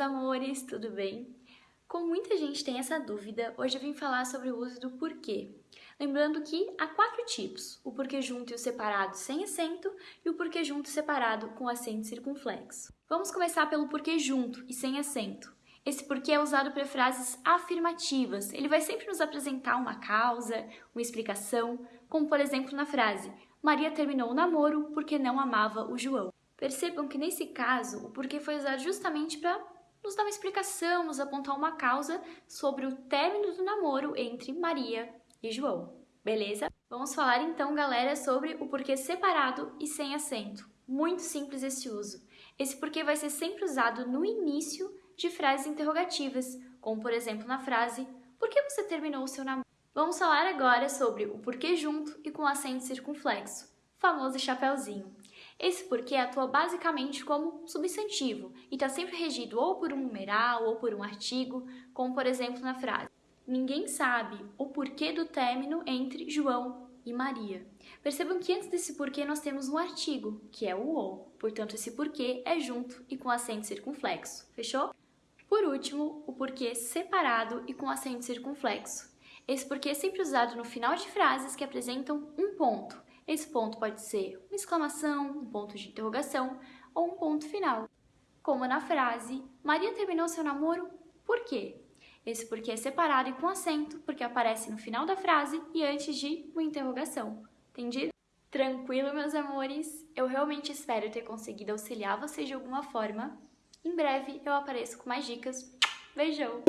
amores, tudo bem? Como muita gente tem essa dúvida, hoje eu vim falar sobre o uso do porquê. Lembrando que há quatro tipos, o porquê junto e o separado sem acento e o porquê junto e separado com acento circunflexo. Vamos começar pelo porquê junto e sem acento. Esse porquê é usado para frases afirmativas. Ele vai sempre nos apresentar uma causa, uma explicação, como por exemplo na frase Maria terminou o namoro porque não amava o João. Percebam que nesse caso o porquê foi usado justamente para nos dar uma explicação, nos apontar uma causa sobre o término do namoro entre Maria e João. Beleza? Vamos falar então, galera, sobre o porquê separado e sem acento. Muito simples esse uso. Esse porquê vai ser sempre usado no início de frases interrogativas, como por exemplo na frase Por que você terminou o seu namoro? Vamos falar agora sobre o porquê junto e com acento circunflexo, famoso chapéuzinho. Esse porquê atua basicamente como substantivo e está sempre regido ou por um numeral ou por um artigo, como por exemplo na frase Ninguém sabe o porquê do término entre João e Maria. Percebam que antes desse porquê nós temos um artigo, que é o ou. Portanto, esse porquê é junto e com acento circunflexo. Fechou? Por último, o porquê separado e com acento circunflexo. Esse porquê é sempre usado no final de frases que apresentam um ponto esse ponto pode ser uma exclamação, um ponto de interrogação ou um ponto final. Como na frase, Maria terminou seu namoro por quê? Esse porquê é separado e com acento, porque aparece no final da frase e antes de uma interrogação. Entendido? Tranquilo, meus amores? Eu realmente espero ter conseguido auxiliar vocês de alguma forma. Em breve eu apareço com mais dicas. Beijão!